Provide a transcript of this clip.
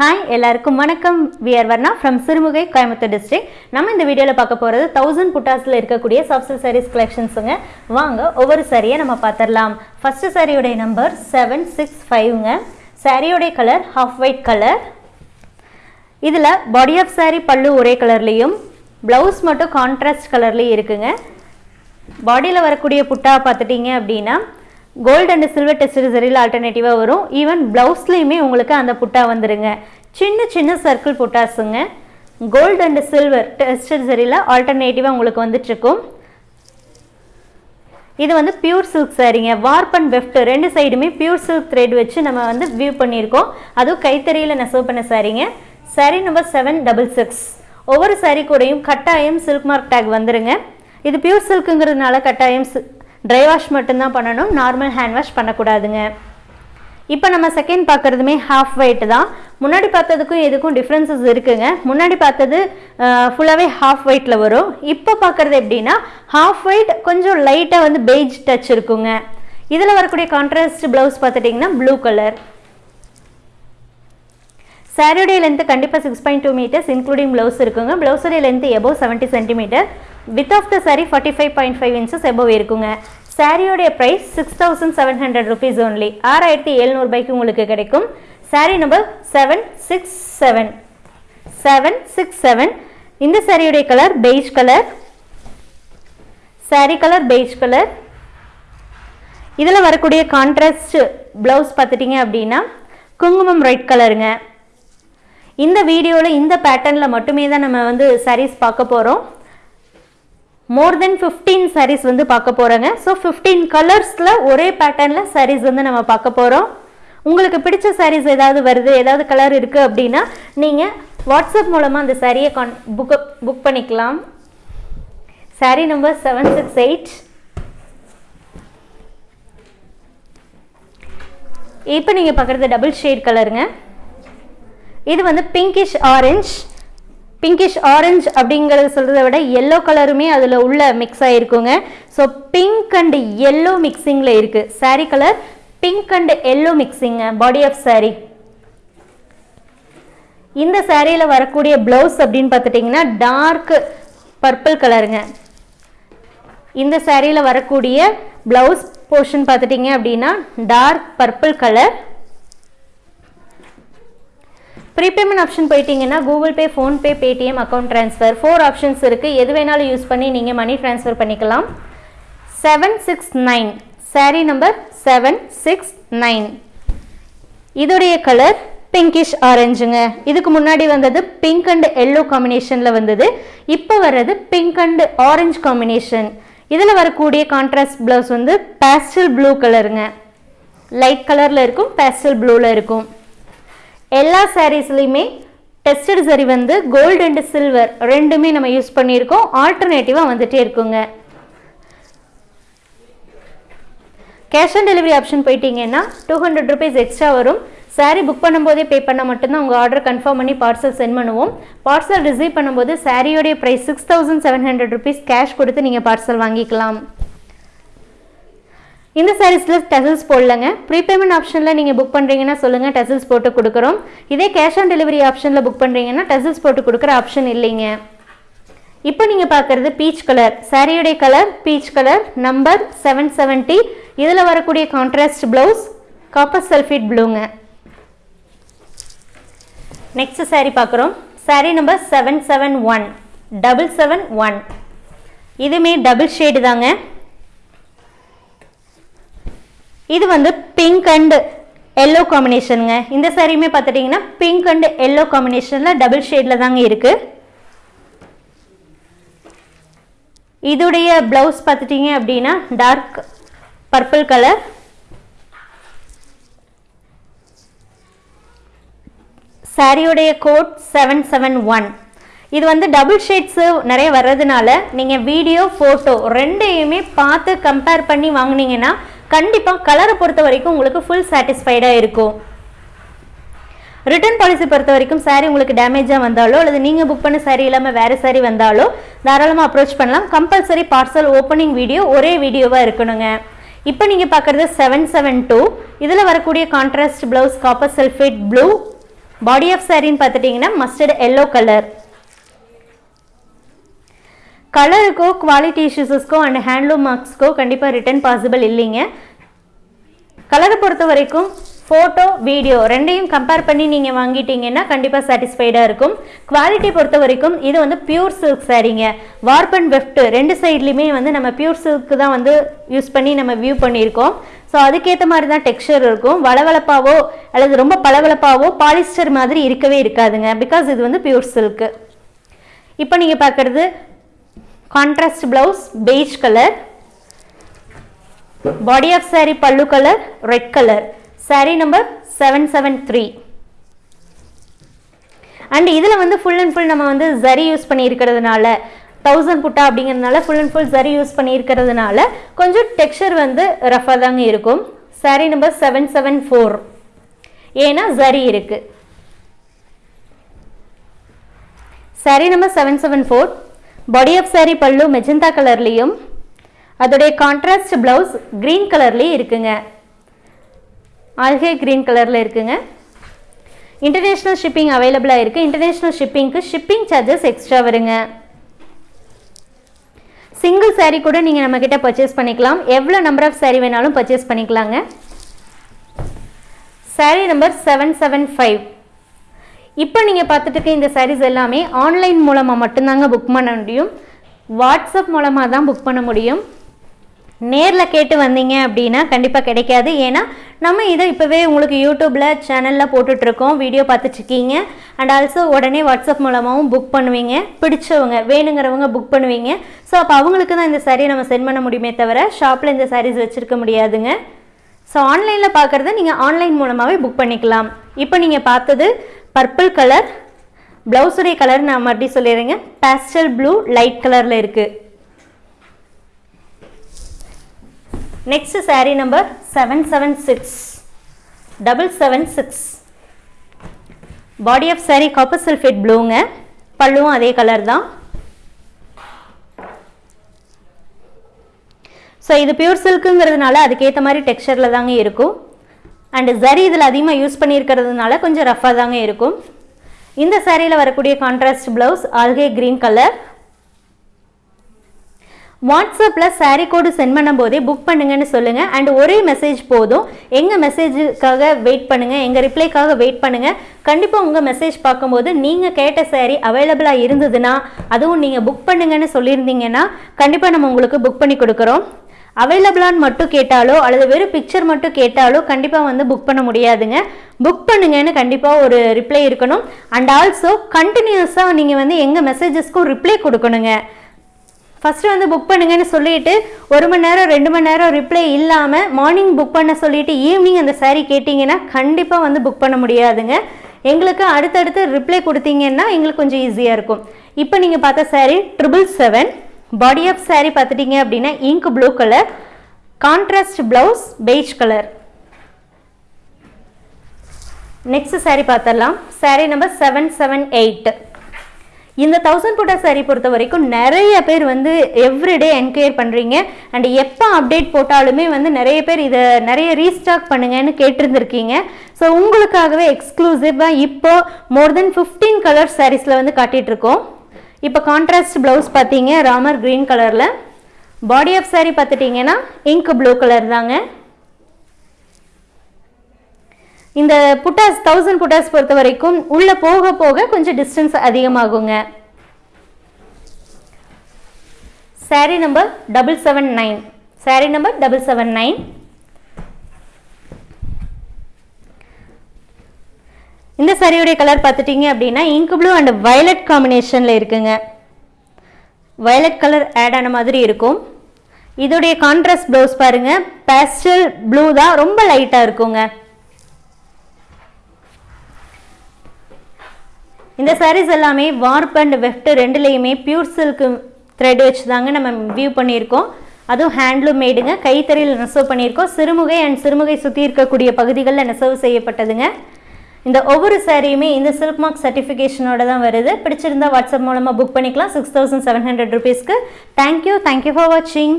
Hi எல்லாருக்கும் வணக்கம். We're Varna from Sirumugai Coimbatore district நம்ம இந்த வீடியோவில் பார்க்க போகிறது தௌசண்ட் புட்டாஸில் இருக்கக்கூடிய சாஃப்ட் சாரீஸ் கலெக்ஷன்ஸுங்க வாங்க ஒவ்வொரு சாரியை நம்ம பார்த்துடலாம். ஃபஸ்ட்டு சாரியுடைய நம்பர் செவன் சிக்ஸ் ஃபைவ்ங்க சாரியோடைய கலர் ஹாஃப் ஒயிட் கலர் இதில் பாடி ஆஃப் சாரீ பல்லு ஒரே கலர்லேயும் ப்ளவுஸ் மட்டும் கான்ட்ராஸ்ட் கலர்லேயும் இருக்குங்க. பாடியில் வரக்கூடிய புட்டா பார்த்துட்டிங்க அப்படின்னா கோல்டு அண்ட் சில்வர் டெஸ்ட் சரியில் ஆல்டர்னேட்டிவாக வரும். ஈவன் ப்ளவுஸ்லேயுமே உங்களுக்கு அந்த புட்டா வந்துடுங்க சின்ன சின்ன சர்க்கிள் புட்டாஸுங்க கோல்டு அண்ட் சில்வர் டெஸ்டட் சரியில் ஆல்டர்னேட்டிவாக உங்களுக்கு வந்துட்டுருக்கும். இது வந்து பியூர் சில்க் சாரீங்க வார்ப் அண்ட் வெஃப்ட் ரெண்டு சைடுமே பியூர் சில்க் த்ரெட் வச்சு நம்ம வந்து வியூ பண்ணியிருக்கோம். அதுவும் கைத்தறியில் நெசவு பண்ண சாரீங்க saree number seven double six ஒவ்வொரு சாரீ கூடயும் கட்டாயம் சில்க் மார்க் டேக் வந்துருங்க. இது பியூர் சில்க்குங்கிறதுனால கட்டாயம் ட்ரை வாஷ் மட்டும்தான் பண்ணணும் நார்மல் ஹேண்ட் வாஷ் பண்ணக்கூடாதுங்க. இப்போ நம்ம செகண்ட் பார்க்குறதுமே ஹாஃப் ஒயிட் தான். முன்னாடி பார்த்ததுக்கும் எதுக்கும் டிஃப்ரென்சஸ் இருக்குங்க. முன்னாடி பார்த்தது ஃபுல்லாகவே ஹாஃப் ஒயிட்டில் வரும். இப்போ பார்க்குறது எப்படின்னா ஹாஃப் ஒயிட் கொஞ்சம் லைட்டாக வந்து பெய்ஜ் டச் இருக்குங்க. இதில் வரக்கூடிய கான்ட்ராஸ்ட் ப்ளவுஸ் பார்த்துட்டிங்கன்னா ப்ளூ கலர் சாரியுடைய லென்த்து கண்டிப்பாக six point two meters including blouse இருக்குங்க. ப்ளவுஸுடைய length above seventy centimetre width of the saree forty five point five inches above இருக்குங்க. சாரியோடைய price six thousand seven hundred rupees only ஆறாயிரத்தி எழுநூறுபாய்க்கு உங்களுக்கு கிடைக்கும். Saree number seven six seven seven six seven இந்த சாரியுடைய colour beige colour saree colour beige colour இதில் வரக்கூடிய contrast blouse பார்த்துட்டிங்க அப்படின்னா குங்குமம் ரெட் கலருங்க இந்த வீடியோவில் இந்த பேட்டர்னில் மட்டுமே தான் நம்ம வந்து சாரீஸ் பார்க்க போகிறோம் மோர் தென் ஃபிஃப்டீன் சாரீஸ் வந்து பார்க்க போகிறோங்க ஸோ ஃபிஃப்டீன் கலர்ஸில் ஒரே பேட்டர்னில் சாரீஸ் வந்து நம்ம பார்க்க போகிறோம் உங்களுக்கு பிடிச்ச சாரீஸ் ஏதாவது வருது ஏதாவது கலர் இருக்குது அப்படின்னா நீங்கள் வாட்ஸ்அப் மூலமாக அந்த சாரியை கான் புக் புக் பண்ணிக்கலாம். Saree number seven six eight இப்போ நீங்கள் பார்க்குறது டபுள் ஷேட் கலருங்க இது வந்து பிங்கிஷ் ஆரஞ்ச் பிங்கிஷ் ஆரஞ்ச் அப்படிங்கிறத சொல்கிறத விட எல்லோ கலருமே அதில் உள்ள மிக்ஸ் ஆகிருக்குங்க ஸோ பிங்க் அண்ட் எல்லோ மிக்சிங்கில் இருக்குது saree colour pink and yellow மிக்சிங்க body of saree. இந்த சாரியில் வரக்கூடிய ப்ளவுஸ் அப்படின்னு பார்த்துட்டிங்கன்னா டார்க் பர்பிள் கலருங்க இந்த சாரியில் வரக்கூடிய ப்ளவுஸ் போர்ஷன் பார்த்துட்டிங்க அப்படின்னா dark purple colour prepayment option போயிட்டீங்கன்னா Google Pay PhonePe Paytm account transfer four options இருக்குது எது வேணாலும் யூஸ் பண்ணி நீங்கள் மணி ட்ரான்ஸ்ஃபர் பண்ணிக்கலாம். Seven six nine saree number seven six nine இதோடைய கலர் பிங்கிஷ் ஆரஞ்சுங்க இதுக்கு முன்னாடி வந்தது பிங்க் அண்ட் எல்லோ காம்பினேஷனில் வந்தது. இப்போ வர்றது பிங்க் அண்ட் ஆரஞ்சு காம்பினேஷன் இதில் வரக்கூடிய கான்ட்ராஸ்ட் ப்ளவுஸ் வந்து பேஸ்டல் ப்ளூ கலருங்க லைட் கலரில் இருக்கும் பேஸ்டல் ப்ளூவில் இருக்கும். எல்லா சாரீஸ்லையுமே டெஸ்டட் சரி வந்து கோல்டு அண்ட் சில்வர் ரெண்டுமே நம்ம யூஸ் பண்ணியிருக்கோம். ஆல்டர்னேட்டிவாக வந்துகிட்டே இருக்குங்க. கேஷ் ஆன் டெலிவரி ஆப்ஷன் போயிட்டீங்கன்னா டூ ஹண்ட்ரட் ருபீஸ் எக்ஸ்ட்ரா வரும். சாரீ புக் பண்ணும்போதே பே பண்ணால் மட்டும்தான் உங்கள் ஆர்டர் கன்ஃபார்ம் பண்ணி பார்சல் சென்ட் பண்ணுவோம். பார்சல் ரிசீவ் பண்ணும்போது சாரியோடைய price six thousand seven hundred rupees cash கொடுத்து நீங்கள் பார்சல் வாங்கிக்கலாம். இந்த சாரீஸில் டசல்ஸ் போடலங்க. ப்ரீபேமெண்ட் ஆப்ஷனில் நீங்கள் புக் பண்ணுறீங்கன்னா சொல்லுங்கள் டசல்ஸ் போட்டு கொடுக்குறோம். இதே கேஷ் ஆன் டெலிவரி ஆப்ஷனில் புக் பண்ணுறீங்கன்னா டசல்ஸ் போட்டு கொடுக்குற ஆப்ஷன் இல்லைங்க. இப்போ நீங்கள் பார்க்குறது பீச் கலர் சாரியுடைய colour peach colour number seven seventy இதில் வரக்கூடிய கான்ட்ராஸ்ட் ப்ளவுஸ் காப்பர் சல்ஃபேட் ப்ளூங்க நெக்ஸ்ட் சாரீ பார்க்குறோம். Saree number seven seven one double seven one இதுவுமே டபுள் ஷேடு தாங்க. இது வந்து பிங்க் அண்டு எல்லோ காம்பினேஷனுங்க இந்த சாரியுமே பார்த்துட்டிங்கன்னா பிங்க் அண்டு எல்லோ காம்பினேஷனில் டபுள் ஷேடில் தாங்க இருக்குது இதுடைய ப்ளவுஸ் பார்த்துட்டிங்க அப்படின்னா டார்க் பர்பிள் கலர் சாரியுடைய கோட் செவன் செவன் ஒன் இது வந்து டபுள் ஷேட்ஸு நிறைய வர்றதுனால நீங்கள் வீடியோ ஃபோட்டோ ரெண்டையுமே பார்த்து கம்பேர் பண்ணி வாங்கினீங்கன்னா கண்டிப்பாக கலரை பொறுத்த வரைக்கும் உங்களுக்கு ஃபுல் சாட்டிஸ்ஃபைடாக இருக்கும். ரிட்டர்ன் பாலிசி பொறுத்த வரைக்கும் சாரீ உங்களுக்கு டேமேஜாக வந்தாலோ அல்லது நீங்கள் புக் பண்ண சாரீ இல்லாமல் வேறு சாரீ வந்தாலோ தாராளமாக அப்ரோச் பண்ணலாம். கம்பல்சரி பார்சல் ஓப்பனிங் வீடியோ ஒரே வீடியோவாக இருக்கணுங்க. இப்போ நீங்கள் பார்க்குறது செவன் செவன் டூ இதில் வரக்கூடிய contrast blouse copper sulphate blue body of சாரின்னு பார்த்துட்டிங்கன்னா மஸ்டர்ட் எல்லோ கலர் கலருக்கோ குவாலிட்டி இஷ்யூஸஸ்க்கோ அண்ட் ஹேண்ட்லூம் மார்க்ஸ்க்கோ கண்டிப்பாக ரிட்டர்ன் பாசிபிள் இல்லைங்க. கலரை பொறுத்த வரைக்கும் ஃபோட்டோ வீடியோ ரெண்டையும் கம்பேர் பண்ணி நீங்கள் வாங்கிட்டீங்கன்னா கண்டிப்பாக சாட்டிஸ்ஃபைடாக இருக்கும். குவாலிட்டி பொறுத்த வரைக்கும் இது வந்து பியூர் சில்க் சாரீங்க. வார்ப் அண்ட் வெஃப்ட் ரெண்டு சைட்லையுமே வந்து நம்ம பியூர் சில்க் தான் வந்து யூஸ் பண்ணி நம்ம வியூ பண்ணியிருக்கோம். ஸோ அதுக்கேற்ற மாதிரி தான் டெக்ஸ்சர் இருக்கும். வளவளப்பாவோ அல்லது ரொம்ப பளவளப்பாவோ பாலிஸ்டர் மாதிரி இருக்கவே இருக்காதுங்க. பிகாஸ் இது வந்து பியூர் சில்க்கு இப்போ நீங்கள் பார்க்குறது contrast blouse beige colour body of saree pallu colour red colour saree number seven seven three and இதில் வந்து ஃபுல் அண்ட் ஃபுல் நம்ம வந்து ஜரி யூஸ் பண்ணியிருக்கிறதுனால தௌசண்ட் புட்டா அப்படிங்கிறதுனால full and full zari use பண்ணியிருக்கிறதுனால கொஞ்சம் டெக்ஸ்டர் வந்து ரஃபாக தாங்க இருக்கும். Saree number seven seven four ஏன்னா ஜரி இருக்குது saree number seven seven four body of saree pallu magenta கலர்லேயும் அதோடைய கான்ட்ராஸ்ட் ப்ளவுஸ் க்ரீன் கலர்லேயும் இருக்குங்க ஆல்கே க்ரீன் கலரில் இருக்குங்க இன்டர்நேஷ்னல் ஷிப்பிங் அவைலபிளாக இருக்குது இன்டர்நேஷ்னல் ஷிப்பிங்க்கு ஷிப்பிங் சார்ஜஸ் எக்ஸ்ட்ரா வருங்க. சிங்கிள் saree கூட நீங்கள் நம்மக்கிட்ட பர்ச்சேஸ் பண்ணிக்கலாம். எவ்வளோ நம்பர் ஆஃப் saree வேணாலும் பர்ச்சேஸ் பண்ணிக்கலாங்க. Saree number seven seven five இப்போ நீங்கள் பார்த்துட்டு இருக்க இந்த சாரீஸ் எல்லாமே ஆன்லைன் மூலமாக மட்டும்தாங்க புக் பண்ண முடியும். வாட்ஸ்அப் மூலமாக தான் புக் பண்ண முடியும். நேரில் கேட்டு வந்தீங்க அப்படின்னா கண்டிப்பாக கிடைக்காது. ஏன்னா நம்ம இதை இப்போவே உங்களுக்கு யூடியூப்பில் சேனலில் போட்டுட்ருக்கோம். வீடியோ பார்த்துட்ருக்கீங்க. அண்ட் ஆல்சோ உடனே வாட்ஸ்அப் மூலமாகவும் புக் பண்ணுவீங்க. பிடிச்சவங்க வேணுங்கிறவங்க புக் பண்ணுவீங்க. ஸோ அப்போ அவங்களுக்கு தான் இந்த சாரியை நம்ம சென்ட் பண்ண முடியுமே தவிர ஷாப்பில் இந்த சாரீஸ் வச்சுருக்க முடியாதுங்க. ஸோ ஆன்லைனில் பார்க்குறத நீங்கள் ஆன்லைன் மூலமாகவே புக் பண்ணிக்கலாம். இப்போ நீங்கள் பார்த்தது பர்பிள் கலர் ப்ளவுஸுடைய கலர் நான் மறுபடியும் சொல்லிடுறேங்க. பேஸ்டல் ப்ளூ லைட் கலரில் இருக்குது next saree number seven seven six double seven six body of saree copper sulphate ப்ளூங்க பல்லுவும் அதே கலர் தான். ஸோ இது பியூர் சில்க்குங்கிறதுனால அதுக்கேற்ற மாதிரி டெக்ஸ்சரில் தாங்க இருக்கும். அண்டு சரி இதில் அதிகமாக யூஸ் பண்ணியிருக்கிறதுனால கொஞ்சம் ரஃப்பாக தாங்க இருக்கும். இந்த சாரியில் வரக்கூடிய contrast blouse algae green colour வாட்ஸ்அப்பில் சாரீ கோடு சென்ட் பண்ணும்போதே புக் பண்ணுங்கன்னு சொல்லுங்கள் அண்ட் ஒரே மெசேஜ் போதும். எங்கள் மெசேஜுக்காக வெயிட் பண்ணுங்கள் எங்கள் ரிப்ளைக்காக வெயிட் பண்ணுங்கள் கண்டிப்பாக உங்கள் மெசேஜ் பார்க்கும்போது நீங்கள் கேட்ட சாரீ அவைலபிளாக இருந்ததுன்னா அதுவும் நீங்கள் புக் பண்ணுங்கன்னு சொல்லியிருந்தீங்கன்னா கண்டிப்பாக நம்ம உங்களுக்கு புக் பண்ணி கொடுக்குறோம். அவைலபிளான்னு மட்டும் கேட்டாலோ அல்லது வெறும் பிக்சர் மட்டும் கேட்டாலோ கண்டிப்பாக வந்து புக் பண்ண முடியாதுங்க. புக் பண்ணுங்கன்னு கண்டிப்பாக ஒரு ரிப்ளை இருக்கணும். அண்ட் ஆல்சோ கண்டினியூஸாக நீங்கள் வந்து எங்கள் மெசேஜஸ்க்கும் ரிப்ளை கொடுக்கணுங்க. ஃபஸ்ட்டு வந்து புக் பண்ணுங்கன்னு சொல்லிட்டு ஒரு மணி நேரம் ரெண்டு மணி நேரம் ரிப்ளை இல்லாமல் மார்னிங் புக் பண்ண சொல்லிட்டு ஈவினிங் அந்த சாரீ கேட்டிங்கன்னா கண்டிப்பாக வந்து புக் பண்ண முடியாதுங்க. எங்களுக்கு அடுத்தடுத்து ரிப்ளை கொடுத்தீங்கன்னா எங்களுக்கு கொஞ்சம் ஈஸியாக இருக்கும். இப்போ நீங்கள் பார்த்த saree triple seven body of saree பார்த்துட்டீங்க அப்படின்னா ink blue colour contrast blouse beige colour next saree பார்த்துடலாம். Saree number seven seven eight இந்த தௌசண்ட் புட்டா saree பொறுத்த வரைக்கும் நிறைய பேர் வந்து எவ்ரிடே என்கொயர் பண்ணுறீங்க அண்ட் எப்போ அப்டேட் போட்டாலுமே வந்து நிறைய பேர் இதை நிறைய ரீஸ்டாக் பண்ணுங்கன்னு கேட்டிருந்துருக்கீங்க. ஸோ உங்களுக்காகவே எக்ஸ்க்ளூசிவாக இப்போ மோர் தென் ஃபிஃப்டீன் கலர் சாரீஸில் வந்து காட்டிகிட்ருக்கோம் இருக்கோம். இப்போ கான்ட்ராஸ்ட் ப்ளவுஸ் பார்த்தீங்க ராமர் க்ரீன் கலரில் பாடி ஆஃப் சாரீ பார்த்துட்டிங்கன்னா இங்க் ப்ளூ கலர் தாங்க. இந்த புட்டாஸ் தௌசண்ட் புட்டாஸ் பொறுத்த வரைக்கும் உள்ளே போக போக கொஞ்சம் distance அதிகமாகுங்க. Saree number double seven nine saree number double seven nine இந்த சரியுடைய கலர் பார்த்துட்டீங்க அப்படின்னா இங்கு ப்ளூ அண்ட் வயலட் காம்பினேஷனில் இருக்குங்க. வயலட் கலர் ஆட் ஆன மாதிரி இருக்கும். இதோடைய கான்ட்ராஸ்ட் ப்ளவுஸ் பாருங்க. பேஸ்டல் ப்ளூ தான் ரொம்ப லைட்டாக இருக்குங்க. இந்த சாரீஸ் எல்லாமே வார்ப் அண்ட் வெஃப்ட் ரெண்டுலேயுமே பியூர் சில்க் த்ரெட் வச்சு தாங்க நம்ம வியூ பண்ணியிருக்கோம். அதுவும் ஹேண்ட்லூம் மேடுங்க கைத்தறியில் நெசவு பண்ணியிருக்கோம். சிறுமுகை அண்ட் சிறுமுகை சுற்றி இருக்கக்கூடிய பகுதிகளில் நெசவு செய்யப்பட்டதுங்க. இந்த ஒவ்வொரு சாரியுமே இந்த சில்க் மார்க் சர்டிஃபிகேஷனோட தான் வருது. பிடிச்சிருந்தா வாட்ஸ்அப் மூலமாக புக் பண்ணிக்கலாம். சிக்ஸ் தௌசண்ட் செவன் ஹண்ட்ரட் ருபீஸ்க்கு thank you thank you for வாட்சிங்